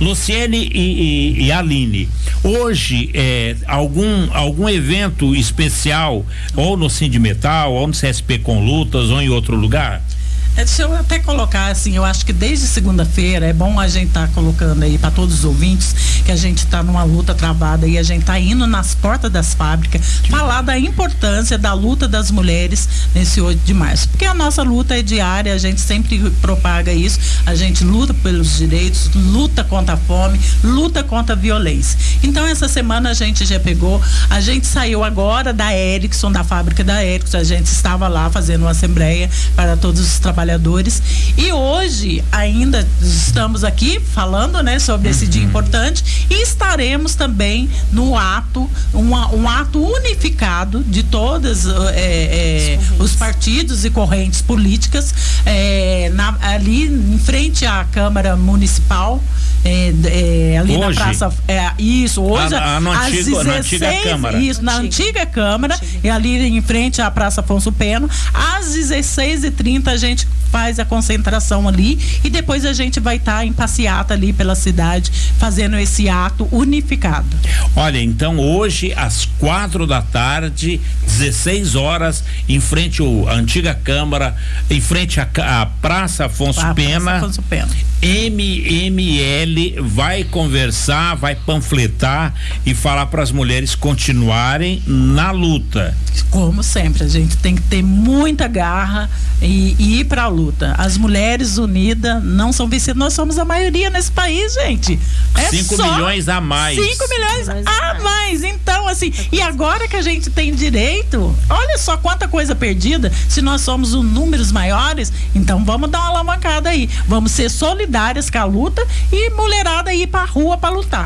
Luciene e, e, e Aline, hoje é, algum, algum evento especial ou no Sindimetal, ou no CSP com lutas, ou em outro lugar? É, deixa eu até colocar assim, eu acho que desde segunda-feira é bom a gente estar tá colocando aí para todos os ouvintes que a gente está numa luta travada e a gente está indo nas portas das fábricas falar da importância da luta das mulheres nesse 8 de março. Porque a nossa luta é diária, a gente sempre propaga isso, a gente luta pelos direitos, luta contra a fome, luta contra a violência. Então essa semana a gente já pegou, a gente saiu agora da Ericsson, da fábrica da Ericsson, a gente estava lá fazendo uma assembleia para todos os trabalhadores. E hoje ainda estamos aqui falando, né, sobre esse dia uhum. importante e estaremos também no ato, uma, um ato unificado de todos é, é, os partidos e correntes políticas é, na, ali em frente à Câmara Municipal. É, é, ali hoje? na praça. É, isso, hoje. A, a, no antigo, 16, na antiga Câmara. Isso, na antiga Câmara, antiga. e ali em frente à Praça Afonso Peno. Às 16h30 a gente faz a concentração ali e depois a gente vai estar tá em passeata ali pela cidade fazendo esse ato unificado. Olha, então hoje às quatro da tarde, 16 horas, em frente à antiga Câmara, em frente à, à Praça Afonso a Pena. Praça Afonso Pena. MML vai conversar, vai panfletar e falar para as mulheres continuarem na luta. Como sempre, a gente tem que ter muita garra e, e ir para a luta. As mulheres unidas não são vencidas. Nós somos a maioria nesse país, gente. 5 é milhões a mais. 5 milhões a mais. Então, assim, e agora que a gente tem direito, olha só quanta coisa perdida. Se nós somos os números maiores, então vamos dar uma alavancada aí. Vamos ser solidários com a luta e mulherada ir pra rua para lutar.